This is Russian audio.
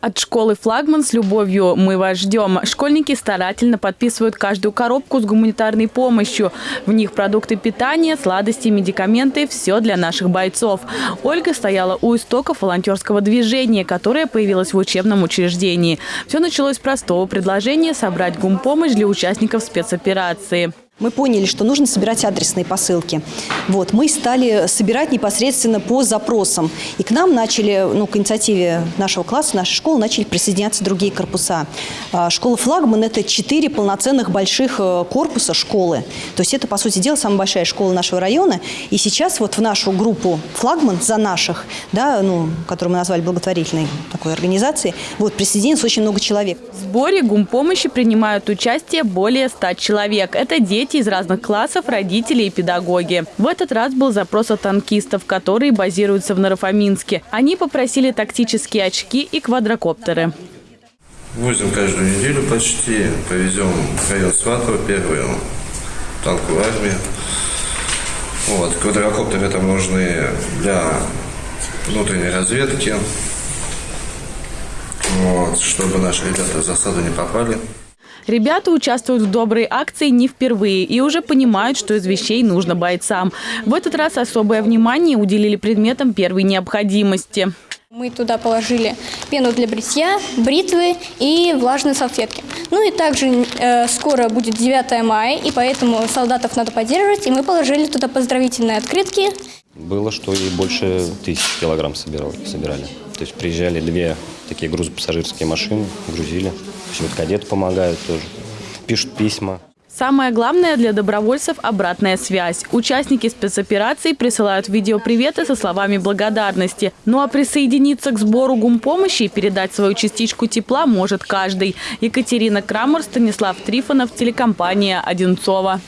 От школы «Флагман» с любовью мы вас ждем. Школьники старательно подписывают каждую коробку с гуманитарной помощью. В них продукты питания, сладости, медикаменты – все для наших бойцов. Ольга стояла у истоков волонтерского движения, которое появилось в учебном учреждении. Все началось с простого предложения собрать гумпомощь для участников спецоперации. Мы поняли, что нужно собирать адресные посылки. Вот, мы стали собирать непосредственно по запросам. И к нам начали, ну, к инициативе нашего класса, нашей школы, начали присоединяться другие корпуса. А, школа «Флагман» – это четыре полноценных больших э, корпуса школы. То есть это, по сути дела, самая большая школа нашего района. И сейчас вот в нашу группу «Флагман» за наших, да, ну, которую мы назвали благотворительной такой организацией, вот, присоединилось очень много человек. В сборе гумпомощи принимают участие более ста человек. Это дети дети из разных классов, родители и педагоги. В этот раз был запрос от танкистов, которые базируются в Нарафаминске. Они попросили тактические очки и квадрокоптеры. Возим каждую неделю почти. Повезем в район Сватова, первую танковую армию. Вот, квадрокоптеры там нужны для внутренней разведки, вот, чтобы наши ребята в засаду не попали. Ребята участвуют в доброй акции не впервые и уже понимают, что из вещей нужно бойцам. В этот раз особое внимание уделили предметам первой необходимости. Мы туда положили пену для бритья, бритвы и влажные салфетки. Ну и также э, скоро будет 9 мая, и поэтому солдатов надо поддерживать, и мы положили туда поздравительные открытки. Было, что и больше тысяч килограмм собирали. собирали. То есть приезжали две такие грузопассажирские машины, грузили. Все вот кадеты помогают тоже, пишут письма. Самое главное для добровольцев – обратная связь. Участники спецопераций присылают видеоприветы со словами благодарности. Ну а присоединиться к сбору гумпомощи и передать свою частичку тепла может каждый. Екатерина Крамер, Станислав Трифонов, телекомпания «Одинцова».